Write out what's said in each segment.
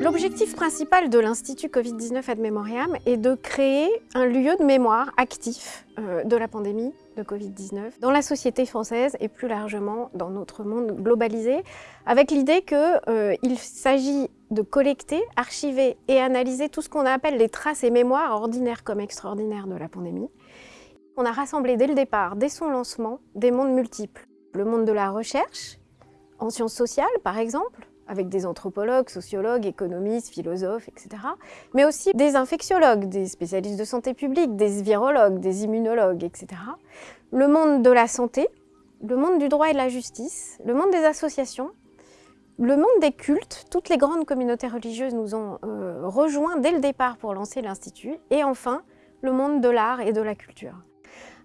L'objectif principal de l'Institut Covid-19 Ad Memoriam est de créer un lieu de mémoire actif euh, de la pandémie de Covid-19 dans la société française et plus largement dans notre monde globalisé, avec l'idée qu'il euh, s'agit de collecter, archiver et analyser tout ce qu'on appelle les traces et mémoires ordinaires comme extraordinaires de la pandémie. On a rassemblé dès le départ, dès son lancement, des mondes multiples. Le monde de la recherche, en sciences sociales par exemple, avec des anthropologues, sociologues, économistes, philosophes, etc. Mais aussi des infectiologues, des spécialistes de santé publique, des virologues, des immunologues, etc. Le monde de la santé, le monde du droit et de la justice, le monde des associations, le monde des cultes, toutes les grandes communautés religieuses nous ont euh, rejoints dès le départ pour lancer l'Institut, et enfin, le monde de l'art et de la culture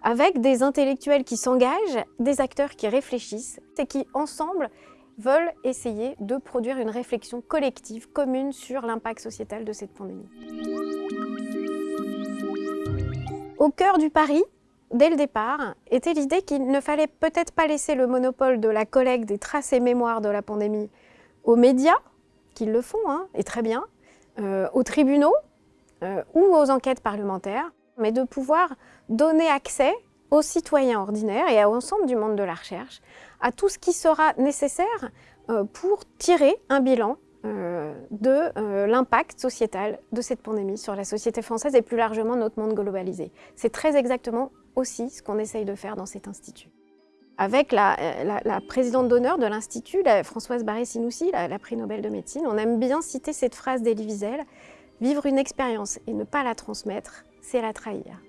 avec des intellectuels qui s'engagent, des acteurs qui réfléchissent et qui, ensemble, veulent essayer de produire une réflexion collective, commune sur l'impact sociétal de cette pandémie. Au cœur du pari, dès le départ, était l'idée qu'il ne fallait peut-être pas laisser le monopole de la collecte des traces et mémoires de la pandémie aux médias, qui le font, hein, et très bien, euh, aux tribunaux euh, ou aux enquêtes parlementaires, mais de pouvoir donner accès aux citoyens ordinaires et à l'ensemble du monde de la recherche, à tout ce qui sera nécessaire euh, pour tirer un bilan euh, de euh, l'impact sociétal de cette pandémie sur la société française et plus largement notre monde globalisé. C'est très exactement aussi ce qu'on essaye de faire dans cet institut. Avec la, présidente d'honneur de l'Institut, Françoise Barré-Sinoussi, la, la, prix Nobel de médecine, on aime bien citer cette phrase d'Elie Wiesel, « Vivre une expérience et ne pas la transmettre, c'est la trahir ».